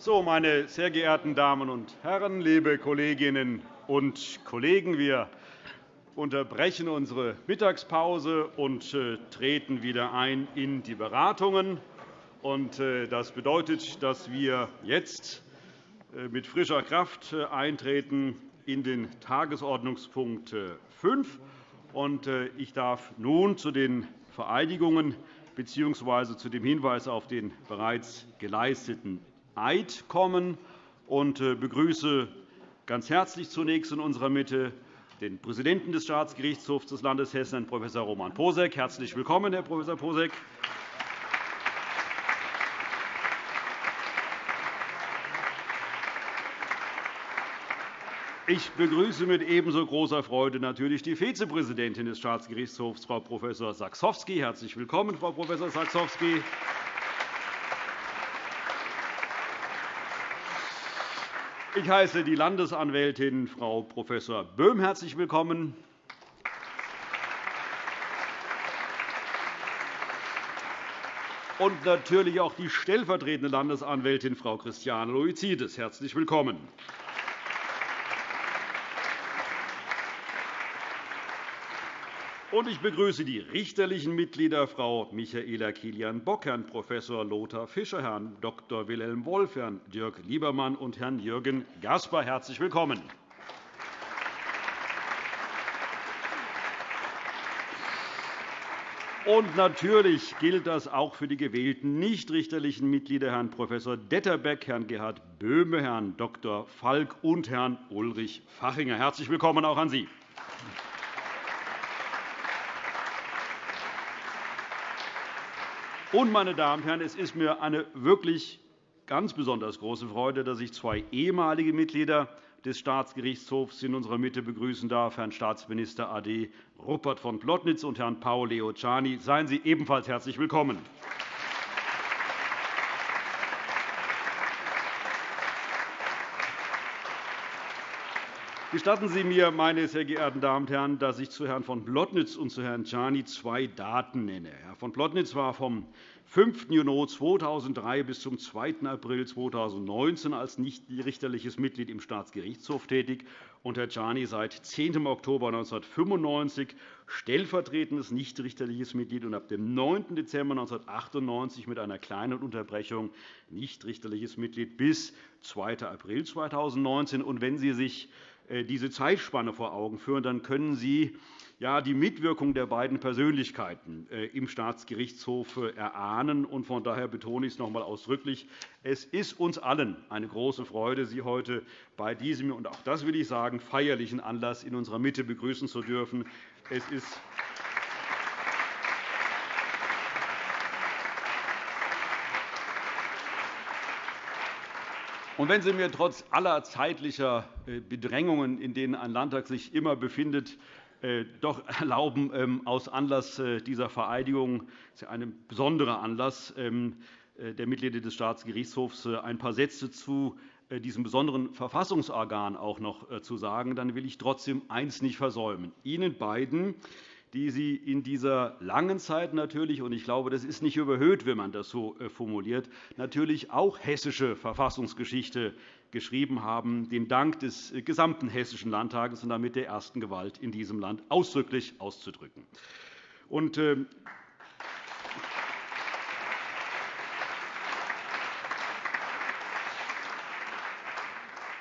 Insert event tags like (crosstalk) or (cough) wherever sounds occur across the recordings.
So, meine sehr geehrten Damen und Herren, liebe Kolleginnen und Kollegen! Wir unterbrechen unsere Mittagspause und äh, treten wieder ein in die Beratungen. Äh, das bedeutet, dass wir jetzt äh, mit frischer Kraft eintreten in den Tagesordnungspunkt 5. Ich darf nun zu den Vereidigungen bzw. zu dem Hinweis auf den bereits geleisteten Eid kommen und äh, begrüße ganz herzlich zunächst in unserer Mitte den Präsidenten des Staatsgerichtshofs des Landes Hessen, Prof. Roman Posek. Herzlich willkommen, Herr Prof. Posek. Ich begrüße mit ebenso großer Freude natürlich die Vizepräsidentin des Staatsgerichtshofs, Frau Prof. Sachsowski. Herzlich willkommen, Frau Prof. Sachsowski. Ich heiße die Landesanwältin Frau Prof. Böhm herzlich willkommen. Und natürlich auch die stellvertretende Landesanwältin Frau Christiane Loizides. Herzlich willkommen. Und ich begrüße die richterlichen Mitglieder Frau Michaela Kilian-Bock, Herrn Prof. Lothar Fischer, Herrn Dr. Wilhelm Wolf, Herrn Dirk Liebermann und Herrn Jürgen Gasper. Herzlich willkommen. Und natürlich gilt das auch für die gewählten nichtrichterlichen Mitglieder Herrn Prof. Detterbeck, Herrn Gerhard Böhme, Herrn Dr. Falk und Herrn Ulrich Fachinger. Herzlich willkommen auch an Sie. Und, meine Damen und Herren, es ist mir eine wirklich ganz besonders große Freude, dass ich zwei ehemalige Mitglieder des Staatsgerichtshofs in unserer Mitte begrüßen darf, Herrn Staatsminister AD Rupert von Plotnitz und Herrn Paolo Leociani. Seien Sie ebenfalls herzlich willkommen. Gestatten Sie mir, meine sehr geehrten Damen und Herren, dass ich zu Herrn von Plotnitz und zu Herrn Czani zwei Daten nenne. Herr von Plotnitz war vom 5. Juni 2003 bis zum 2. April 2019 als nichtrichterliches Mitglied im Staatsgerichtshof tätig und Herr Czani seit 10. Oktober 1995 stellvertretendes nichtrichterliches Mitglied und ab dem 9. Dezember 1998 mit einer kleinen Unterbrechung nichtrichterliches Mitglied bis 2. April 2019. Und wenn Sie sich diese Zeitspanne vor Augen führen, dann können Sie die Mitwirkung der beiden Persönlichkeiten äh, im Staatsgerichtshof äh, erahnen. Von daher betone ich es noch einmal ausdrücklich. Es ist uns allen eine große Freude, Sie heute bei diesem, und auch das will ich sagen, feierlichen Anlass in unserer Mitte begrüßen zu dürfen. Es ist Und wenn Sie mir trotz aller zeitlicher äh, Bedrängungen, in denen ein Landtag sich immer befindet, äh, doch erlauben, ähm, aus Anlass äh, dieser Vereidigung, das ist ein besonderer Anlass ähm, der Mitglieder des Staatsgerichtshofs, ein paar Sätze zu diesem besonderen Verfassungsorgan auch noch zu sagen, dann will ich trotzdem eines nicht versäumen. Ihnen beiden die Sie in dieser langen Zeit natürlich, und ich glaube, das ist nicht überhöht, wenn man das so äh, formuliert, natürlich auch hessische Verfassungsgeschichte geschrieben haben, den Dank des äh, gesamten Hessischen Landtages und damit der ersten Gewalt in diesem Land ausdrücklich auszudrücken. Und, äh,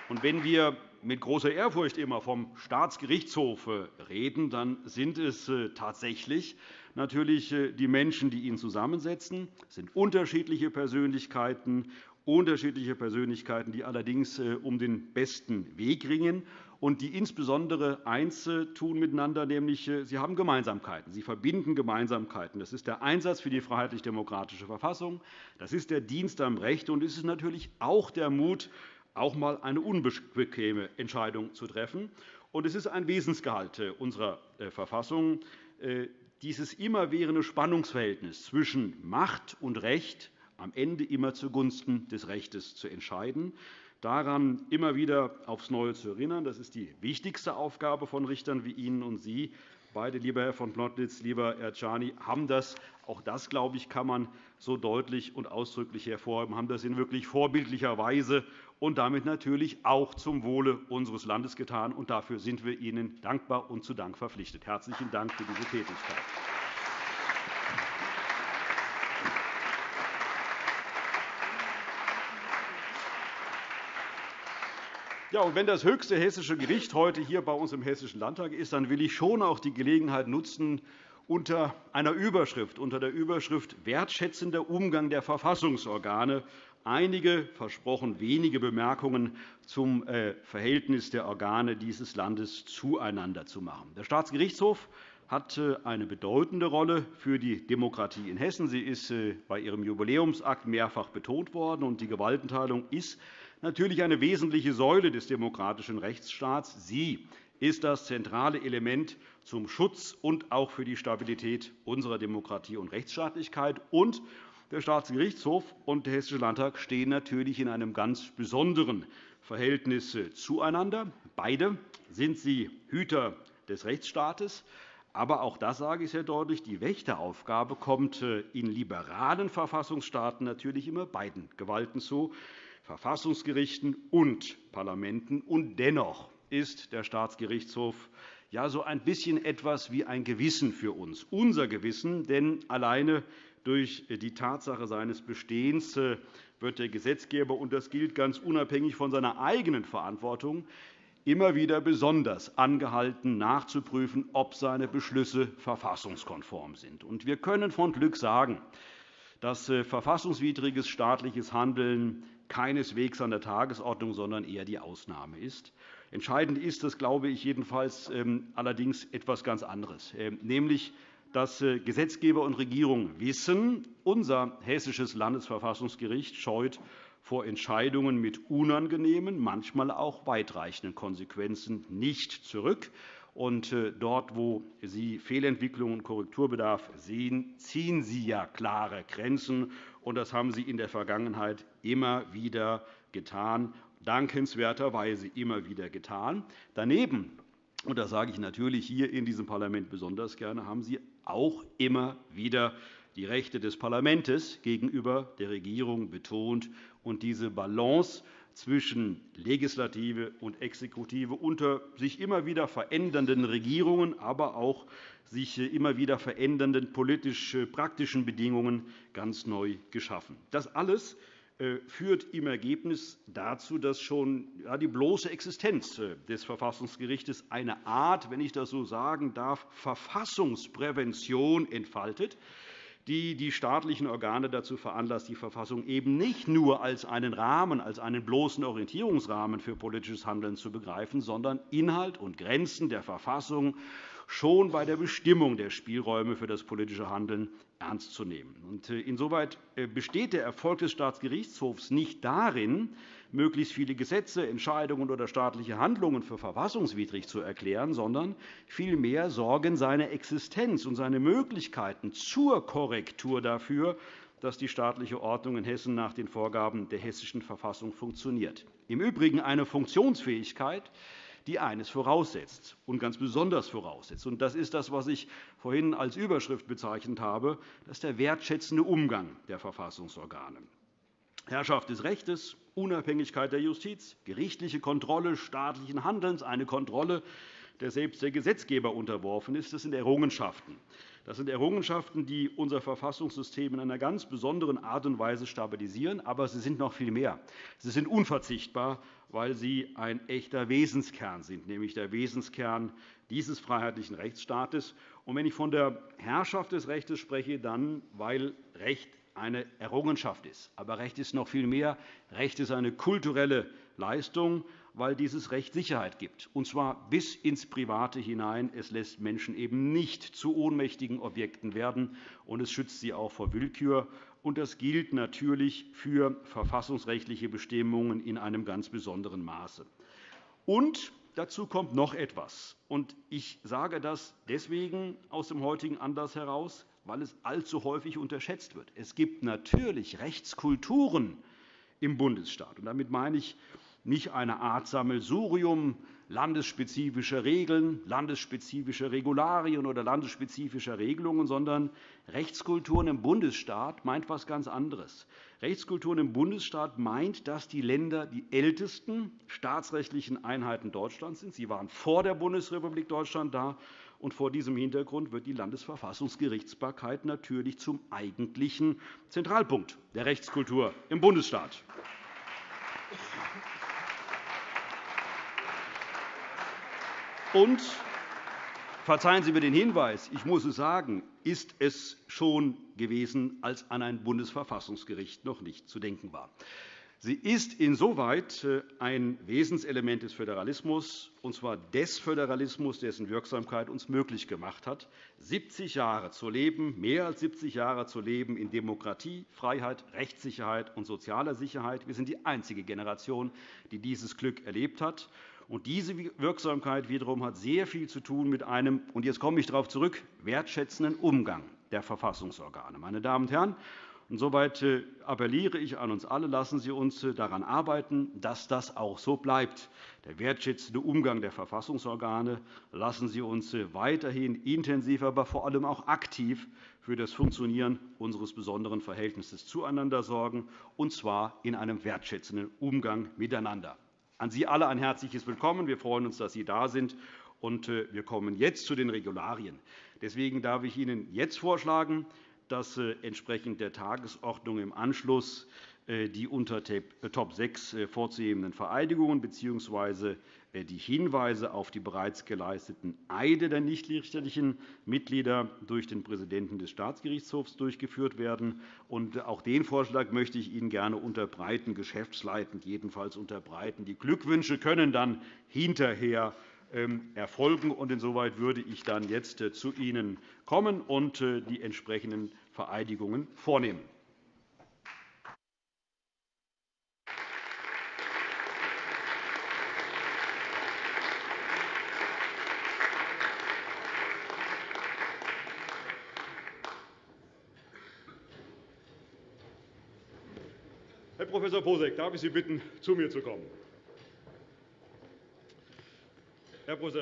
und wenn wir mit großer Ehrfurcht immer vom Staatsgerichtshof äh, reden, dann sind es äh, tatsächlich natürlich äh, die Menschen, die ihn zusammensetzen. Es sind unterschiedliche Persönlichkeiten, unterschiedliche Persönlichkeiten, die allerdings um den besten Weg ringen und die insbesondere eins tun miteinander, nämlich sie haben Gemeinsamkeiten. Sie verbinden Gemeinsamkeiten. Das ist der Einsatz für die freiheitlich-demokratische Verfassung. Das ist der Dienst am Recht. Und es ist natürlich auch der Mut, auch einmal eine unbequeme Entscheidung zu treffen. Es ist ein Wesensgehalt unserer äh, Verfassung, äh, dieses immerwährende Spannungsverhältnis zwischen Macht und Recht am Ende immer zugunsten des Rechtes zu entscheiden, daran immer wieder aufs Neue zu erinnern. Das ist die wichtigste Aufgabe von Richtern wie Ihnen und Sie. Beide, lieber Herr von Plotnitz, lieber Herr Czani, haben das, auch das, glaube ich, kann man so deutlich und ausdrücklich hervorheben, haben das in wirklich vorbildlicher Weise und damit natürlich auch zum Wohle unseres Landes getan. Und dafür sind wir Ihnen dankbar und zu Dank verpflichtet. Herzlichen Dank für diese Tätigkeit. Ja, und wenn das höchste hessische Gericht heute hier bei uns im Hessischen Landtag ist, dann will ich schon auch die Gelegenheit nutzen, unter einer Überschrift, unter der Überschrift Wertschätzender Umgang der Verfassungsorgane einige, versprochen wenige Bemerkungen zum äh, Verhältnis der Organe dieses Landes zueinander zu machen. Der Staatsgerichtshof hat äh, eine bedeutende Rolle für die Demokratie in Hessen. Sie ist äh, bei Ihrem Jubiläumsakt mehrfach betont worden. und Die Gewaltenteilung ist natürlich eine wesentliche Säule des demokratischen Rechtsstaats. Sie ist das zentrale Element zum Schutz und auch für die Stabilität unserer Demokratie und Rechtsstaatlichkeit. Und der Staatsgerichtshof und der Hessische Landtag stehen natürlich in einem ganz besonderen Verhältnis zueinander. Beide sind sie Hüter des Rechtsstaates. Aber auch das sage ich sehr deutlich, die Wächteraufgabe kommt in liberalen Verfassungsstaaten natürlich immer beiden Gewalten zu. Verfassungsgerichten und Parlamenten. Und dennoch ist der Staatsgerichtshof ja so ein bisschen etwas wie ein Gewissen für uns, unser Gewissen. Denn alleine durch die Tatsache seines Bestehens äh, wird der Gesetzgeber, und das gilt ganz unabhängig von seiner eigenen Verantwortung, immer wieder besonders angehalten, nachzuprüfen, ob seine Beschlüsse verfassungskonform sind. Wir können von Glück sagen, dass äh, verfassungswidriges staatliches Handeln keineswegs an der Tagesordnung, sondern eher die Ausnahme ist. Entscheidend ist das, glaube ich, jedenfalls ähm, allerdings etwas ganz anderes, ähm, nämlich dass äh, Gesetzgeber und Regierung wissen, unser hessisches Landesverfassungsgericht scheut vor Entscheidungen mit unangenehmen, manchmal auch weitreichenden Konsequenzen nicht zurück. Und äh, dort, wo Sie Fehlentwicklungen und Korrekturbedarf sehen, ziehen Sie ja klare Grenzen. Und das haben Sie in der Vergangenheit immer wieder getan, dankenswerterweise immer wieder getan. Daneben, und das sage ich natürlich hier in diesem Parlament besonders gerne, haben Sie auch immer wieder die Rechte des Parlaments gegenüber der Regierung betont und diese Balance zwischen Legislative und Exekutive unter sich immer wieder verändernden Regierungen, aber auch sich immer wieder verändernden politisch-praktischen Bedingungen ganz neu geschaffen. Das alles führt im Ergebnis dazu, dass schon die bloße Existenz äh, des Verfassungsgerichts eine Art, wenn ich das so sagen darf, Verfassungsprävention entfaltet, die die staatlichen Organe dazu veranlasst, die Verfassung eben nicht nur als einen Rahmen, als einen bloßen Orientierungsrahmen für politisches Handeln zu begreifen, sondern Inhalt und Grenzen der Verfassung schon bei der Bestimmung der Spielräume für das politische Handeln ernst zu nehmen. Äh, insoweit äh, besteht der Erfolg des Staatsgerichtshofs nicht darin, möglichst viele Gesetze, Entscheidungen oder staatliche Handlungen für verfassungswidrig zu erklären, sondern vielmehr sorgen seine Existenz und seine Möglichkeiten zur Korrektur dafür, dass die staatliche Ordnung in Hessen nach den Vorgaben der Hessischen Verfassung funktioniert. Im Übrigen eine Funktionsfähigkeit, die eines voraussetzt und ganz besonders voraussetzt. Das ist das, was ich vorhin als Überschrift bezeichnet habe. Das ist der wertschätzende Umgang der Verfassungsorgane. Herrschaft des Rechts, Unabhängigkeit der Justiz, gerichtliche Kontrolle staatlichen Handelns, eine Kontrolle, der selbst der Gesetzgeber unterworfen ist. Das sind Errungenschaften. Das sind Errungenschaften, die unser Verfassungssystem in einer ganz besonderen Art und Weise stabilisieren. Aber sie sind noch viel mehr. Sie sind unverzichtbar, weil sie ein echter Wesenskern sind, nämlich der Wesenskern dieses freiheitlichen Rechtsstaates. Und wenn ich von der Herrschaft des Rechts spreche, dann weil Recht eine Errungenschaft ist. Aber Recht ist noch viel mehr. Recht ist eine kulturelle Leistung, weil dieses Recht Sicherheit gibt, und zwar bis ins Private hinein. Es lässt Menschen eben nicht zu ohnmächtigen Objekten werden, und es schützt sie auch vor Willkür. Und das gilt natürlich für verfassungsrechtliche Bestimmungen in einem ganz besonderen Maße. Und dazu kommt noch etwas. Und ich sage das deswegen aus dem heutigen Anlass heraus, weil es allzu häufig unterschätzt wird. Es gibt natürlich Rechtskulturen im Bundesstaat. Und damit meine ich nicht eine Art Sammelsurium landesspezifischer Regeln, landesspezifischer Regularien oder landesspezifischer Regelungen, sondern Rechtskulturen im Bundesstaat meint etwas ganz anderes. Rechtskulturen im Bundesstaat meint, dass die Länder die ältesten staatsrechtlichen Einheiten Deutschlands sind. Sie waren vor der Bundesrepublik Deutschland da. Und vor diesem Hintergrund wird die Landesverfassungsgerichtsbarkeit natürlich zum eigentlichen Zentralpunkt der Rechtskultur im Bundesstaat. Und verzeihen Sie mir den Hinweis, ich muss es sagen, ist es schon gewesen, als an ein Bundesverfassungsgericht noch nicht zu denken war. Sie ist insoweit äh, ein Wesenselement des Föderalismus, und zwar des Föderalismus, dessen Wirksamkeit uns möglich gemacht hat, 70 Jahre zu leben, mehr als 70 Jahre zu leben in Demokratie, Freiheit, Rechtssicherheit und sozialer Sicherheit. Wir sind die einzige Generation, die dieses Glück erlebt hat. Und diese Wirksamkeit wiederum hat sehr viel zu tun mit einem, und jetzt komme ich darauf zurück, wertschätzenden Umgang der Verfassungsorgane. Meine Damen und Herren, Insoweit äh, appelliere ich an uns alle, lassen Sie uns äh, daran arbeiten, dass das auch so bleibt. Der wertschätzende Umgang der Verfassungsorgane. Lassen Sie uns äh, weiterhin intensiv, aber vor allem auch aktiv für das Funktionieren unseres besonderen Verhältnisses zueinander sorgen, und zwar in einem wertschätzenden Umgang miteinander. An Sie alle ein herzliches Willkommen. Wir freuen uns, dass Sie da sind. Und wir kommen jetzt zu den Regularien. Deswegen darf ich Ihnen jetzt vorschlagen, dass äh, entsprechend der Tagesordnung im Anschluss äh, die unter äh, Top 6 vorzuhebenden Vereidigungen bzw. die Hinweise auf die bereits geleisteten Eide der nichtrichterlichen Mitglieder durch den Präsidenten des Staatsgerichtshofs durchgeführt werden. Auch den Vorschlag möchte ich Ihnen gerne unterbreiten, geschäftsleitend jedenfalls unterbreiten. Die Glückwünsche können dann hinterher ähm, erfolgen. Insoweit würde ich dann jetzt äh, zu Ihnen kommen und äh, die entsprechenden Vereidigungen vornehmen. Herr Prof. Posek, darf ich Sie bitten, zu mir zu kommen? Herr Prof.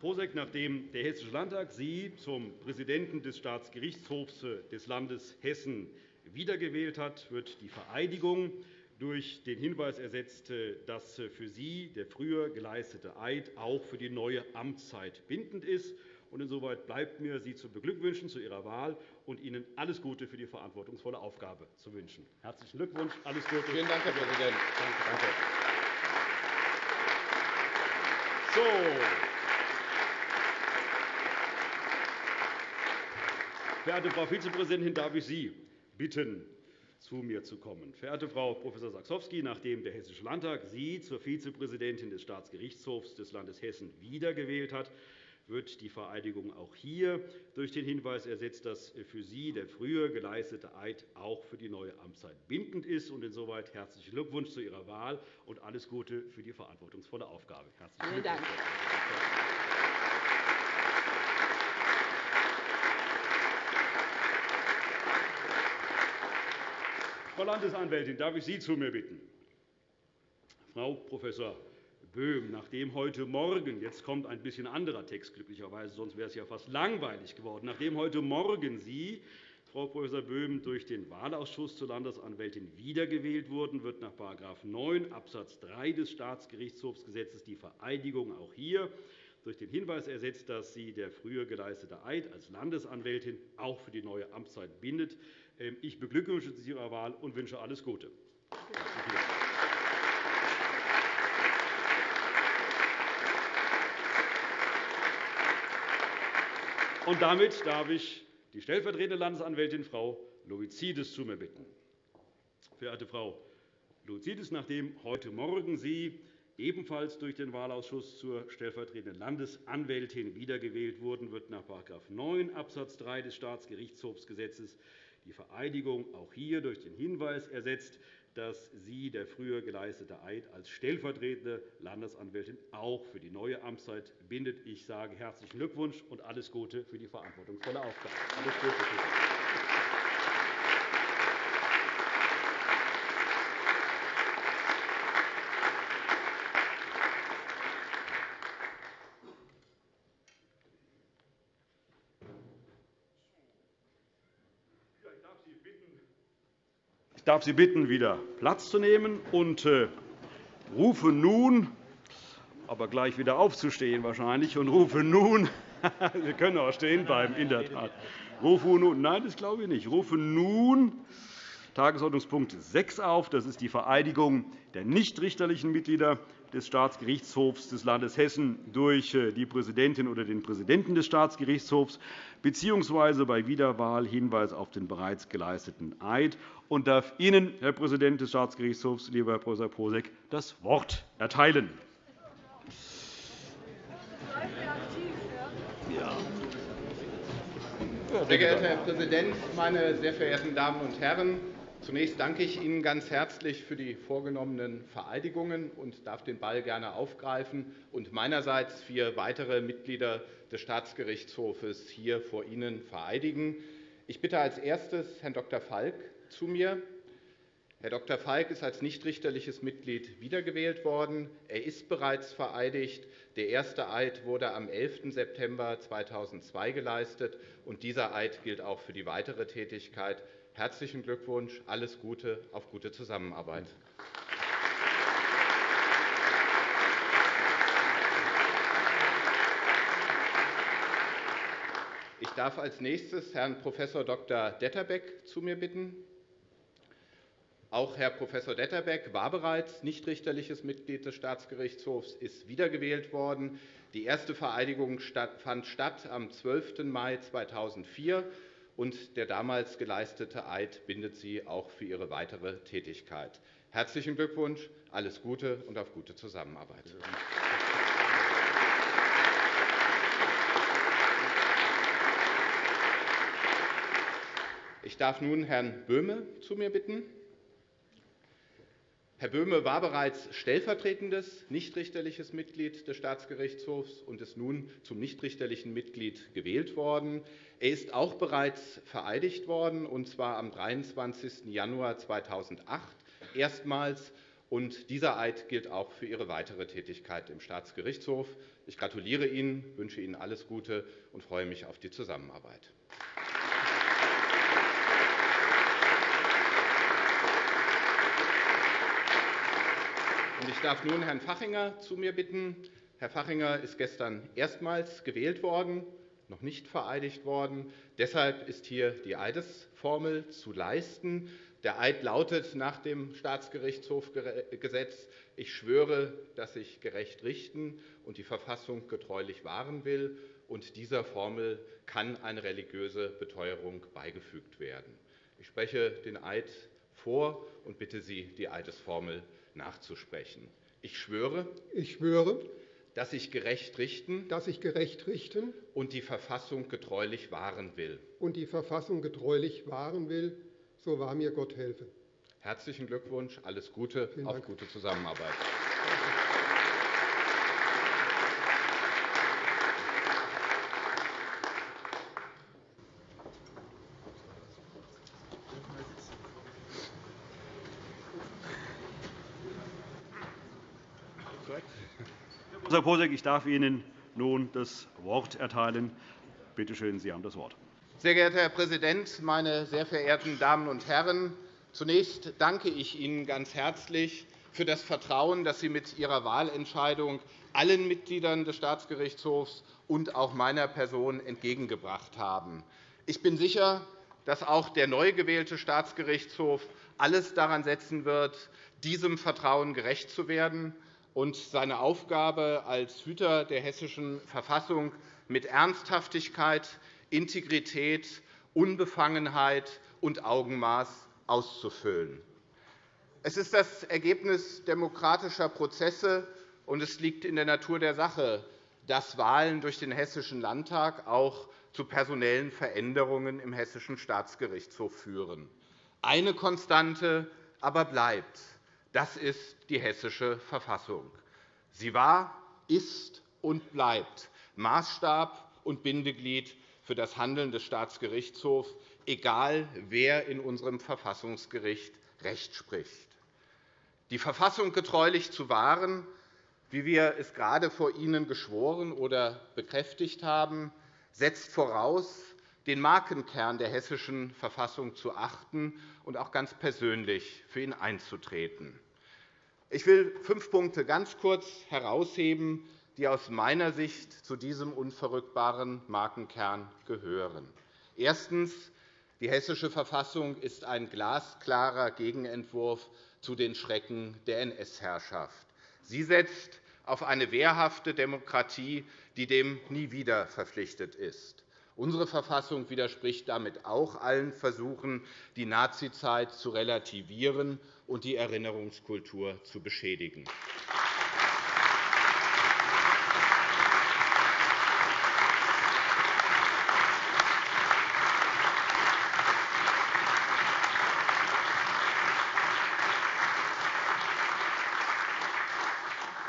Posek, nachdem der Hessische Landtag Sie zum Präsidenten des Staatsgerichtshofs des Landes Hessen wiedergewählt hat, wird die Vereidigung durch den Hinweis ersetzt, dass für Sie der früher geleistete Eid auch für die neue Amtszeit bindend ist. Insoweit bleibt mir, Sie zu beglückwünschen zu Ihrer Wahl und Ihnen alles Gute für die verantwortungsvolle Aufgabe zu wünschen. Herzlichen Glückwunsch, alles Gute. Vielen Dank, Herr Präsident. Danke. So. Verehrte Frau Vizepräsidentin, darf ich Sie bitten, zu mir zu kommen. Verehrte Frau Prof. Saxowski, nachdem der Hessische Landtag Sie zur Vizepräsidentin des Staatsgerichtshofs des Landes Hessen wiedergewählt hat, wird die Vereidigung auch hier durch den Hinweis ersetzt, dass für Sie der früher geleistete Eid auch für die neue Amtszeit bindend ist. Insoweit herzlichen Glückwunsch zu Ihrer Wahl und alles Gute für die verantwortungsvolle Aufgabe. Herzlichen Dank. Frau Landesanwältin, darf ich Sie zu mir bitten? Frau Prof. Böhm, nachdem heute Morgen, jetzt kommt ein bisschen anderer Text glücklicherweise, sonst wäre es ja fast langweilig geworden, nachdem heute Morgen Sie, Frau Prof. Böhm, durch den Wahlausschuss zur Landesanwältin wiedergewählt wurden, wird nach § 9 Abs. 3 des Staatsgerichtshofsgesetzes die Vereidigung auch hier durch den Hinweis ersetzt, dass sie der früher geleistete Eid als Landesanwältin auch für die neue Amtszeit bindet. Ähm, ich beglückwünsche Sie zu Ihrer Wahl und wünsche alles Gute. Und damit darf ich die stellvertretende Landesanwältin Frau Loizides zu mir bitten. Verehrte Frau Loizides, nachdem heute Morgen Sie ebenfalls durch den Wahlausschuss zur stellvertretenden Landesanwältin wiedergewählt wurden, wird nach § 9 Abs. 3 des Staatsgerichtshofsgesetzes die Vereidigung auch hier durch den Hinweis ersetzt, dass sie der früher geleistete Eid als stellvertretende Landesanwältin auch für die neue Amtszeit bindet. Ich sage herzlichen Glückwunsch und alles Gute für die verantwortungsvolle Aufgabe. Alles Gute für. Darf Sie bitten, wieder Platz zu nehmen und äh, rufe nun, aber gleich wieder aufzustehen wahrscheinlich, und rufe nun, (laughs) wir können auch stehen bleiben, in der Tat. Rufe nun, nein, das glaube ich nicht. Rufe nun Tagesordnungspunkt 6 auf. Das ist die Vereidigung der nichtrichterlichen Mitglieder des Staatsgerichtshofs des Landes Hessen durch äh, die Präsidentin oder den Präsidenten des Staatsgerichtshofs bzw. bei Wiederwahl Hinweis auf den bereits geleisteten Eid und darf Ihnen, Herr Präsident des Staatsgerichtshofs, lieber Herr Prof. Posek, das Wort erteilen. Sehr geehrter Herr Präsident, meine sehr verehrten Damen und Herren! Zunächst danke ich Ihnen ganz herzlich für die vorgenommenen Vereidigungen und darf den Ball gerne aufgreifen und meinerseits vier weitere Mitglieder des Staatsgerichtshofes hier vor Ihnen vereidigen. Ich bitte als erstes Herrn Dr. Falk zu mir. Herr Dr. Falk ist als nichtrichterliches Mitglied wiedergewählt worden. Er ist bereits vereidigt. Der erste Eid wurde am 11. September 2002 geleistet, und dieser Eid gilt auch für die weitere Tätigkeit. Herzlichen Glückwunsch, alles Gute, auf gute Zusammenarbeit. Ich darf als nächstes Herrn Prof. Dr. Detterbeck zu mir bitten. Auch Herr Prof. Detterbeck war bereits nichtrichterliches Mitglied des Staatsgerichtshofs, ist wiedergewählt worden. Die erste Vereidigung fand statt am 12. Mai 2004 und der damals geleistete Eid bindet Sie auch für Ihre weitere Tätigkeit. Herzlichen Glückwunsch, alles Gute und auf gute Zusammenarbeit. Ich darf nun Herrn Böhme zu mir bitten. Herr Böhme war bereits stellvertretendes nichtrichterliches Mitglied des Staatsgerichtshofs und ist nun zum nichtrichterlichen Mitglied gewählt worden. Er ist auch bereits vereidigt worden, und zwar am 23. Januar 2008 erstmals. Und dieser Eid gilt auch für Ihre weitere Tätigkeit im Staatsgerichtshof. Ich gratuliere Ihnen, wünsche Ihnen alles Gute und freue mich auf die Zusammenarbeit. Ich darf nun Herrn Fachinger zu mir bitten. Herr Fachinger ist gestern erstmals gewählt worden, noch nicht vereidigt worden. Deshalb ist hier die Eidesformel zu leisten. Der Eid lautet nach dem Staatsgerichtshofgesetz, ich schwöre, dass ich gerecht richten und die Verfassung getreulich wahren will. Und dieser Formel kann eine religiöse Beteuerung beigefügt werden. Ich spreche den Eid vor und bitte Sie, die Eidesformel nachzusprechen. Ich schwöre, ich schwöre dass ich gerecht richten, dass ich gerecht richten und die Verfassung getreulich wahren will. Und die Verfassung getreulich wahren will, so wahr mir Gott helfe. Herzlichen Glückwunsch, alles Gute, auf gute Zusammenarbeit. Herr Posek, ich darf Ihnen nun das Wort erteilen. Bitte schön, Sie haben das Wort. Sehr geehrter Herr Präsident, meine sehr verehrten Damen und Herren! Zunächst danke ich Ihnen ganz herzlich für das Vertrauen, das Sie mit Ihrer Wahlentscheidung allen Mitgliedern des Staatsgerichtshofs und auch meiner Person entgegengebracht haben. Ich bin sicher, dass auch der neu gewählte Staatsgerichtshof alles daran setzen wird, diesem Vertrauen gerecht zu werden und seine Aufgabe als Hüter der Hessischen Verfassung mit Ernsthaftigkeit, Integrität, Unbefangenheit und Augenmaß auszufüllen. Es ist das Ergebnis demokratischer Prozesse, und es liegt in der Natur der Sache, dass Wahlen durch den Hessischen Landtag auch zu personellen Veränderungen im Hessischen Staatsgerichtshof führen. Eine Konstante aber bleibt. Das ist die Hessische Verfassung. Sie war, ist und bleibt Maßstab und Bindeglied für das Handeln des Staatsgerichtshofs, egal wer in unserem Verfassungsgericht Recht spricht. Die Verfassung getreulich zu wahren, wie wir es gerade vor Ihnen geschworen oder bekräftigt haben, setzt voraus, den Markenkern der Hessischen Verfassung zu achten und auch ganz persönlich für ihn einzutreten. Ich will fünf Punkte ganz kurz herausheben, die aus meiner Sicht zu diesem unverrückbaren Markenkern gehören. Erstens. Die Hessische Verfassung ist ein glasklarer Gegenentwurf zu den Schrecken der NS-Herrschaft. Sie setzt auf eine wehrhafte Demokratie, die dem nie wieder verpflichtet ist. Unsere Verfassung widerspricht damit auch allen Versuchen, die Nazizeit zu relativieren und die Erinnerungskultur zu beschädigen.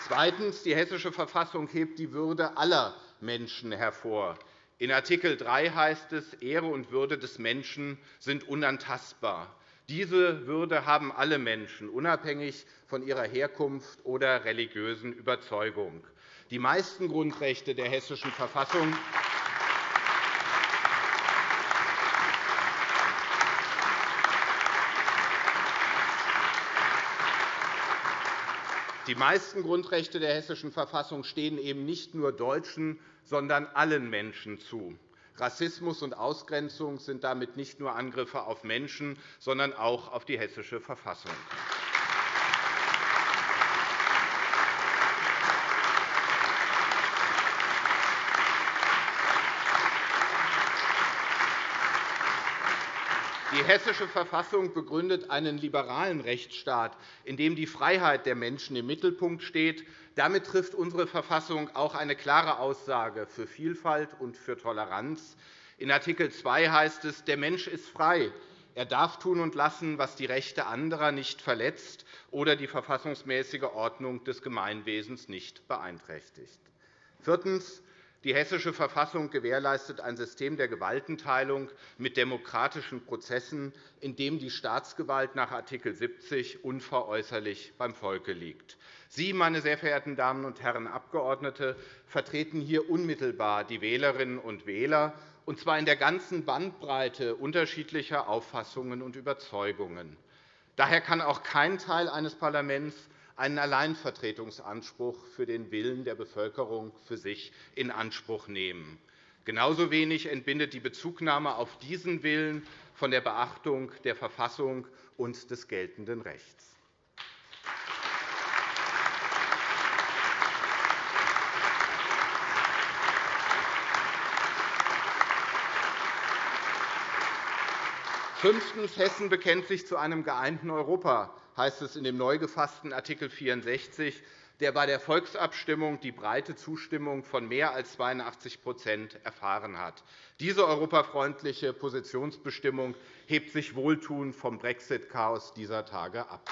Zweitens. Die Hessische Verfassung hebt die Würde aller Menschen hervor. In Art. 3 heißt es, Ehre und Würde des Menschen sind unantastbar. Diese Würde haben alle Menschen, unabhängig von ihrer Herkunft oder religiösen Überzeugung. Die meisten Grundrechte der Hessischen Verfassung Die meisten Grundrechte der Hessischen Verfassung stehen eben nicht nur Deutschen, sondern allen Menschen zu. Rassismus und Ausgrenzung sind damit nicht nur Angriffe auf Menschen, sondern auch auf die Hessische Verfassung. Die Hessische Verfassung begründet einen liberalen Rechtsstaat, in dem die Freiheit der Menschen im Mittelpunkt steht. Damit trifft unsere Verfassung auch eine klare Aussage für Vielfalt und für Toleranz. In Art. 2 heißt es, der Mensch ist frei. Er darf tun und lassen, was die Rechte anderer nicht verletzt oder die verfassungsmäßige Ordnung des Gemeinwesens nicht beeinträchtigt. Viertens. Die Hessische Verfassung gewährleistet ein System der Gewaltenteilung mit demokratischen Prozessen, in dem die Staatsgewalt nach Art. 70 unveräußerlich beim Volke liegt. Sie, meine sehr verehrten Damen und Herren Abgeordnete, vertreten hier unmittelbar die Wählerinnen und Wähler, und zwar in der ganzen Bandbreite unterschiedlicher Auffassungen und Überzeugungen. Daher kann auch kein Teil eines Parlaments einen Alleinvertretungsanspruch für den Willen der Bevölkerung für sich in Anspruch nehmen. Genauso wenig entbindet die Bezugnahme auf diesen Willen von der Beachtung der Verfassung und des geltenden Rechts. Fünftens. Hessen bekennt sich zu einem geeinten Europa heißt es in dem neu gefassten Art. 64, der bei der Volksabstimmung die breite Zustimmung von mehr als 82% erfahren hat. Diese europafreundliche Positionsbestimmung hebt sich wohltuend vom Brexit-Chaos dieser Tage ab.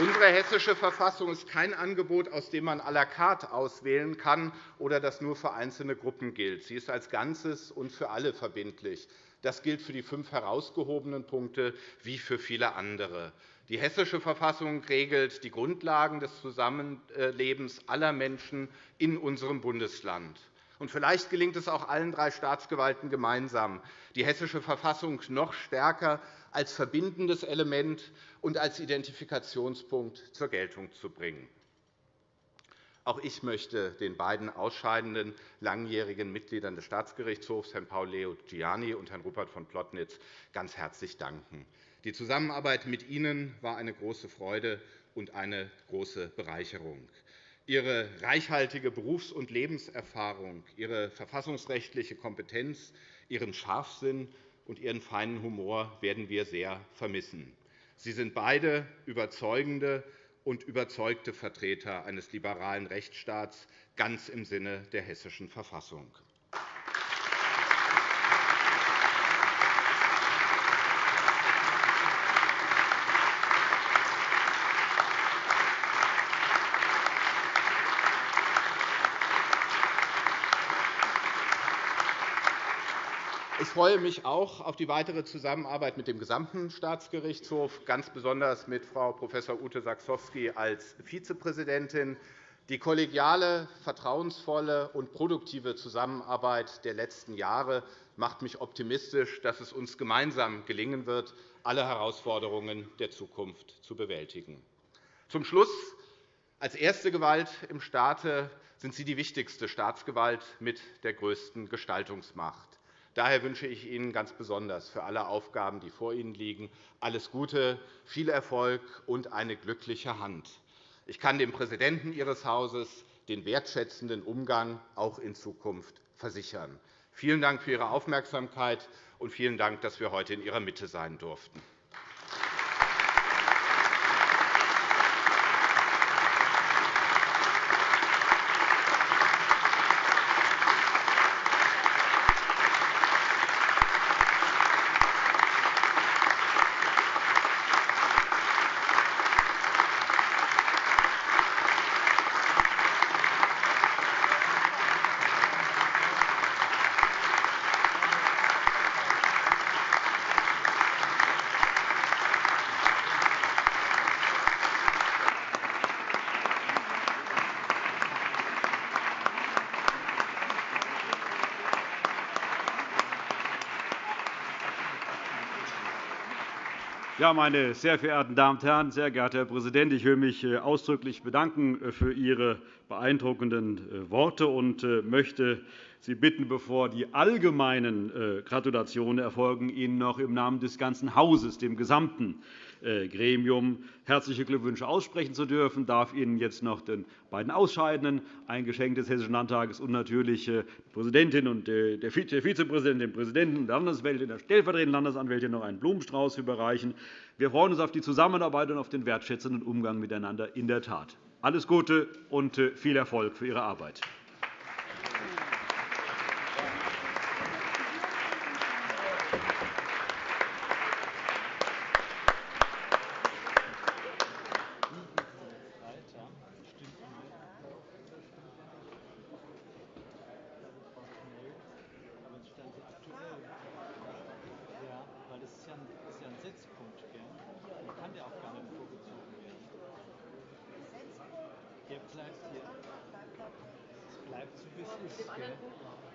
Unsere Hessische Verfassung ist kein Angebot, aus dem man à la carte auswählen kann oder das nur für einzelne Gruppen gilt. Sie ist als Ganzes und für alle verbindlich. Das gilt für die fünf herausgehobenen Punkte wie für viele andere. Die Hessische Verfassung regelt die Grundlagen des Zusammenlebens aller Menschen in unserem Bundesland. Und vielleicht gelingt es auch allen drei Staatsgewalten gemeinsam, die Hessische Verfassung noch stärker als verbindendes Element und als Identifikationspunkt zur Geltung zu bringen. Auch ich möchte den beiden ausscheidenden langjährigen Mitgliedern des Staatsgerichtshofs, Herrn Paul Leo Gianni und Herrn Rupert von Plotnitz, ganz herzlich danken. Die Zusammenarbeit mit Ihnen war eine große Freude und eine große Bereicherung. Ihre reichhaltige Berufs- und Lebenserfahrung, Ihre verfassungsrechtliche Kompetenz, Ihren Scharfsinn und Ihren feinen Humor werden wir sehr vermissen. Sie sind beide überzeugende und überzeugte Vertreter eines liberalen Rechtsstaats, ganz im Sinne der Hessischen Verfassung. Freue mich auch auf die weitere Zusammenarbeit mit dem gesamten Staatsgerichtshof, ganz besonders mit Frau Prof. Ute Saxowski als Vizepräsidentin. Die kollegiale, vertrauensvolle und produktive Zusammenarbeit der letzten Jahre macht mich optimistisch, dass es uns gemeinsam gelingen wird, alle Herausforderungen der Zukunft zu bewältigen. Zum Schluss. Als erste Gewalt im Staate sind Sie die wichtigste Staatsgewalt mit der größten Gestaltungsmacht. Daher wünsche ich Ihnen ganz besonders für alle Aufgaben, die vor Ihnen liegen, alles Gute, viel Erfolg und eine glückliche Hand. Ich kann dem Präsidenten Ihres Hauses den wertschätzenden Umgang auch in Zukunft versichern. Vielen Dank für Ihre Aufmerksamkeit und vielen Dank, dass wir heute in Ihrer Mitte sein durften. Ja, meine sehr verehrten Damen und Herren, sehr geehrter Herr Präsident! Ich will mich äh, ausdrücklich bedanken äh, für Ihre beeindruckenden äh, Worte und möchte Sie bitten, bevor die allgemeinen Gratulationen erfolgen, Ihnen noch im Namen des ganzen Hauses, dem gesamten äh, Gremium herzliche Glückwünsche aussprechen zu dürfen. Ich darf Ihnen jetzt noch den beiden Ausscheidenden ein Geschenk des Hessischen Landtages und natürlich äh, die Präsidentin und äh, der Vizepräsident, dem Präsidenten der Landesanwältin, der stellvertretenden Landesanwältin noch einen Blumenstrauß überreichen. Wir freuen uns auf die Zusammenarbeit und auf den wertschätzenden Umgang miteinander in der Tat. Alles Gute und viel Erfolg für Ihre Arbeit. bleibt hier. Es bleibt so, wie es ist. Mit dem Gell?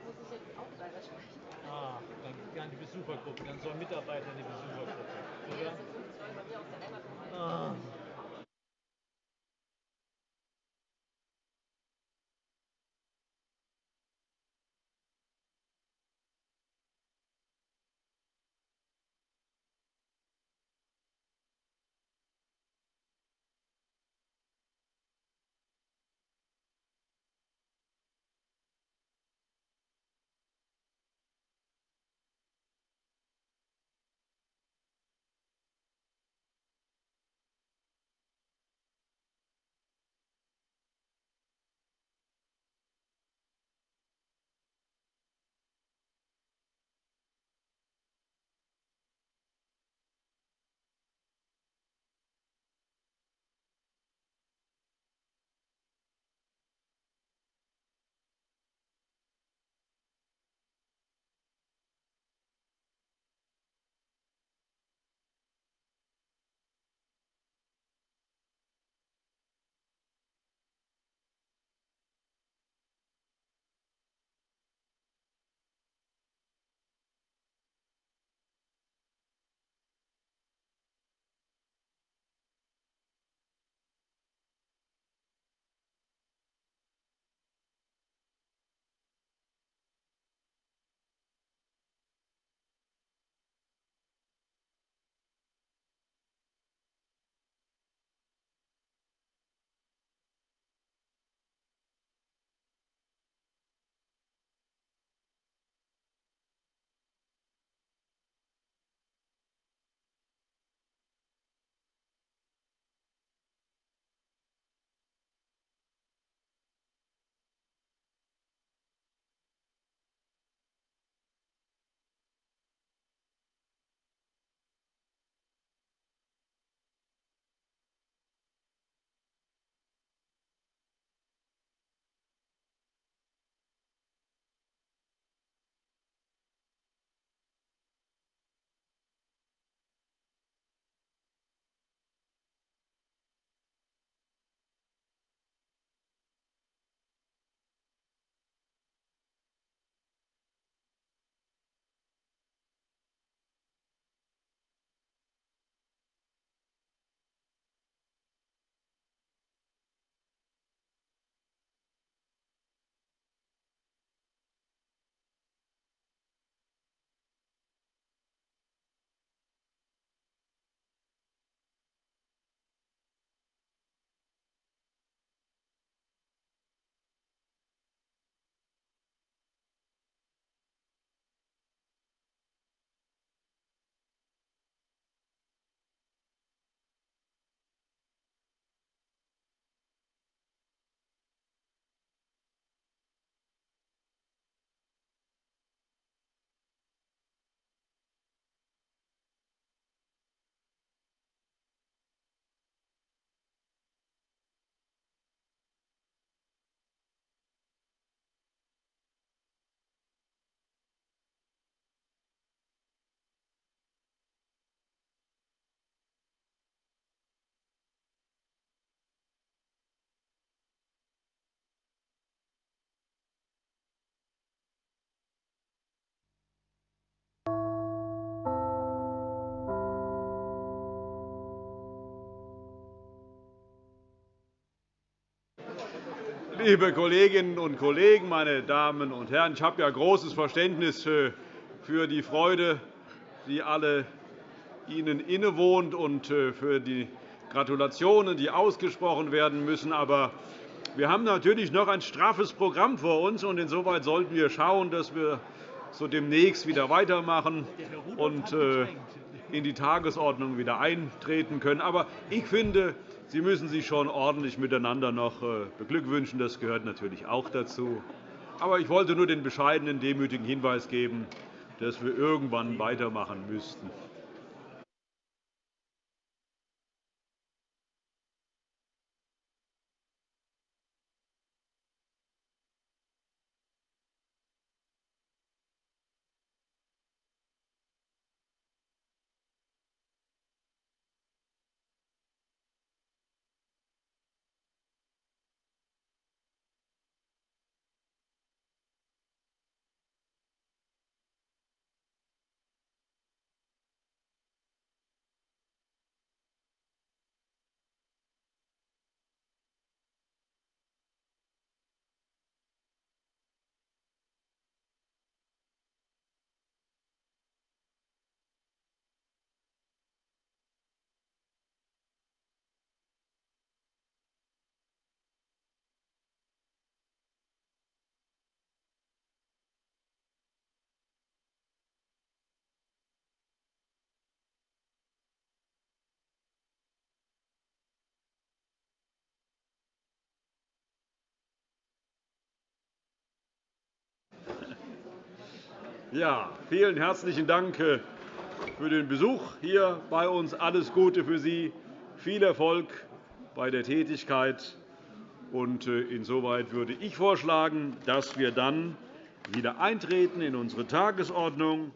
Muss ich jetzt auch leider sprechen. Ah, dann gar die Besuchergruppe, dann sollen Mitarbeiter in die Besuchergruppe. Oder? Ja, das sind 15 bei mir aus der Heimat. Ah. Liebe Kolleginnen und Kollegen, meine Damen und Herren! Ich habe ja großes Verständnis für die Freude, die alle Ihnen innewohnt, und für die Gratulationen, die ausgesprochen werden müssen. Aber wir haben natürlich noch ein straffes Programm vor uns. und Insoweit sollten wir schauen, dass wir so demnächst wieder weitermachen und in die Tagesordnung wieder eintreten können. Aber ich finde, Sie müssen sich schon ordentlich miteinander noch beglückwünschen. Das gehört natürlich auch dazu. Aber ich wollte nur den bescheidenen, demütigen Hinweis geben, dass wir irgendwann weitermachen müssten. Ja, vielen herzlichen Dank für den Besuch hier bei uns. Alles Gute für Sie, viel Erfolg bei der Tätigkeit. Insoweit würde ich vorschlagen, dass wir dann wieder eintreten in unsere Tagesordnung